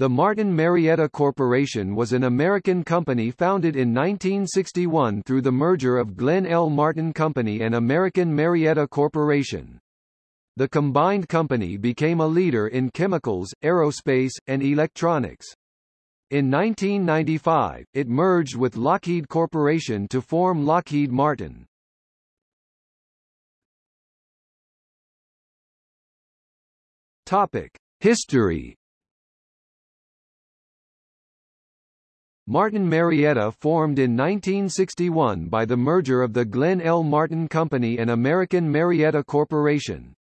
The Martin Marietta Corporation was an American company founded in 1961 through the merger of Glenn L. Martin Company and American Marietta Corporation. The combined company became a leader in chemicals, aerospace, and electronics. In 1995, it merged with Lockheed Corporation to form Lockheed Martin. Topic: History Martin Marietta formed in 1961 by the merger of the Glenn L. Martin Company and American Marietta Corporation.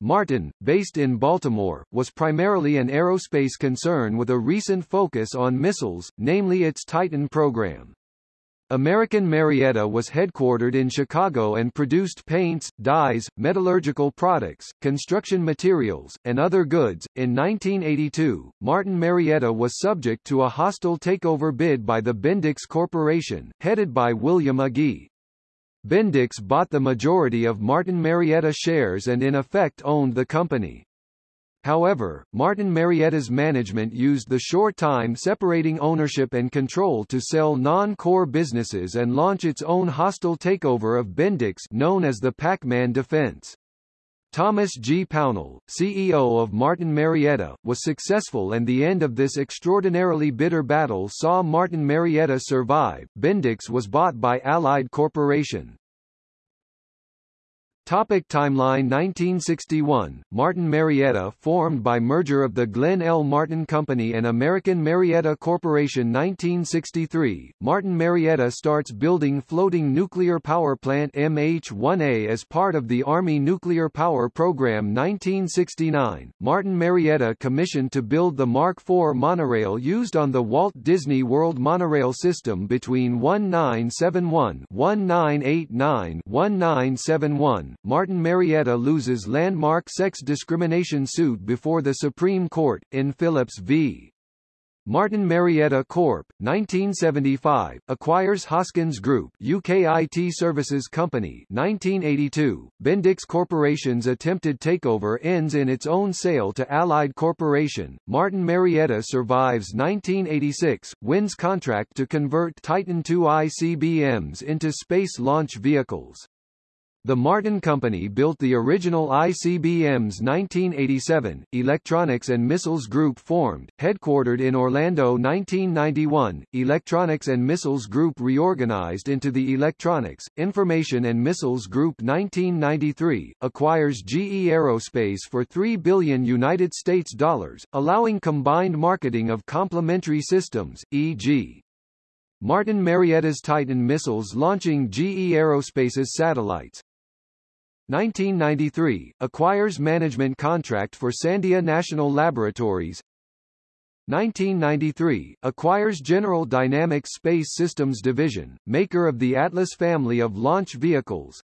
Martin, based in Baltimore, was primarily an aerospace concern with a recent focus on missiles, namely its Titan program. American Marietta was headquartered in Chicago and produced paints, dyes, metallurgical products, construction materials, and other goods. In 1982, Martin Marietta was subject to a hostile takeover bid by the Bendix Corporation, headed by William Agee. Bendix bought the majority of Martin Marietta shares and in effect owned the company. However, Martin Marietta's management used the short time separating ownership and control to sell non-core businesses and launch its own hostile takeover of Bendix known as the Pac-Man defense. Thomas G. Pownall, CEO of Martin Marietta, was successful and the end of this extraordinarily bitter battle saw Martin Marietta survive. Bendix was bought by Allied Corporation. Topic timeline 1961, Martin Marietta formed by merger of the Glenn L. Martin Company and American Marietta Corporation 1963, Martin Marietta starts building floating nuclear power plant MH-1A as part of the Army Nuclear Power Program 1969, Martin Marietta commissioned to build the Mark IV monorail used on the Walt Disney World monorail system between 1971 1989 1971 Martin Marietta loses landmark sex discrimination suit before the Supreme Court, in Phillips v. Martin Marietta Corp. 1975 acquires Hoskins Group UK IT Services Company 1982 Bendix Corporation's attempted takeover ends in its own sale to Allied Corporation Martin Marietta survives 1986 wins contract to convert Titan II ICBMs into space launch vehicles the Martin Company built the original ICBMs 1987, Electronics and Missiles Group formed, headquartered in Orlando 1991, Electronics and Missiles Group reorganized into the Electronics, Information and Missiles Group 1993, acquires GE Aerospace for 3 billion United States dollars, allowing combined marketing of complementary systems, e.g. Martin Marietta's Titan missiles launching GE Aerospace's satellites, 1993, acquires management contract for Sandia National Laboratories 1993, acquires General Dynamics Space Systems Division, maker of the Atlas family of launch vehicles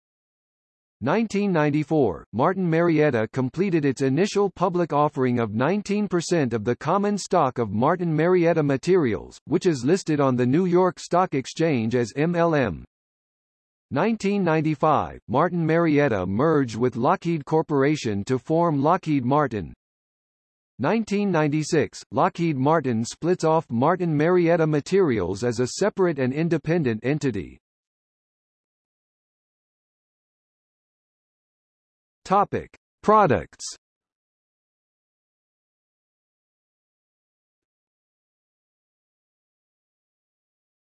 1994, Martin Marietta completed its initial public offering of 19% of the common stock of Martin Marietta Materials, which is listed on the New York Stock Exchange as MLM. 1995, Martin Marietta merged with Lockheed Corporation to form Lockheed Martin. 1996, Lockheed Martin splits off Martin Marietta Materials as a separate and independent entity. Topic: Products.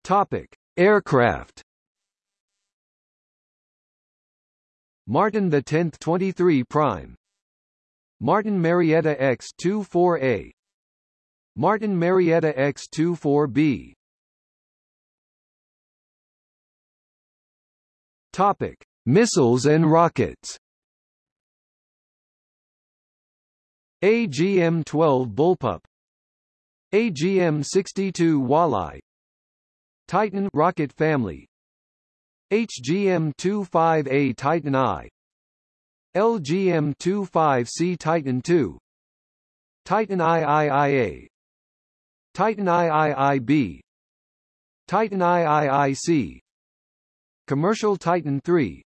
Topic: Aircraft. Martin 10th 23 prime. Martin Marietta X24A Martin Marietta X24B Topic Missiles and rockets. AGM-12 Bullpup. AGM-62 Walleye. Titan rocket family HGM-25A Titan I LGM-25C Titan II Titan IIIA Titan IIIB Titan IIIC Commercial Titan III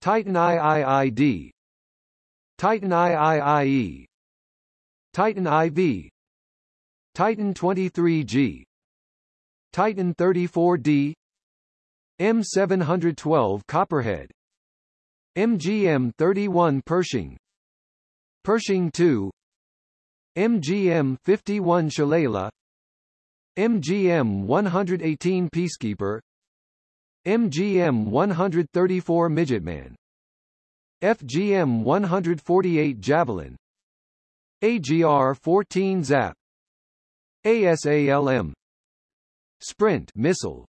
Titan IIID Titan IIIE Titan IV Titan 23G Titan 34D M712 Copperhead. MGM 31 Pershing. Pershing 2 MGM 51 Shillelagh MGM 118 Peacekeeper. MGM 134 Midgetman. FGM 148 Javelin. AGR 14 Zap. ASALM Sprint missile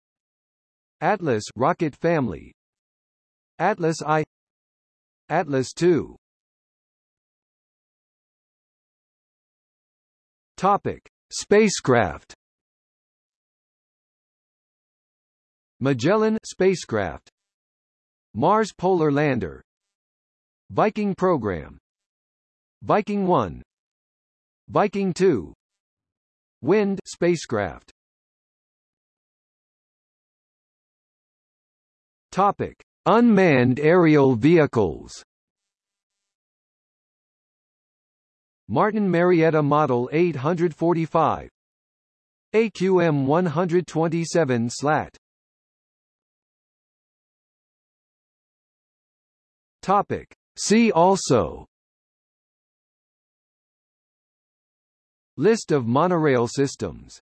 Atlas rocket family. Atlas I. Atlas II Topic. Spacecraft. Magellan spacecraft. Mars Polar Lander. Viking program. Viking 1 Viking 2 Wind spacecraft Topic. Unmanned aerial vehicles. Martin Marietta Model 845 AQM 127 SLAT. Topic. See also. List of monorail systems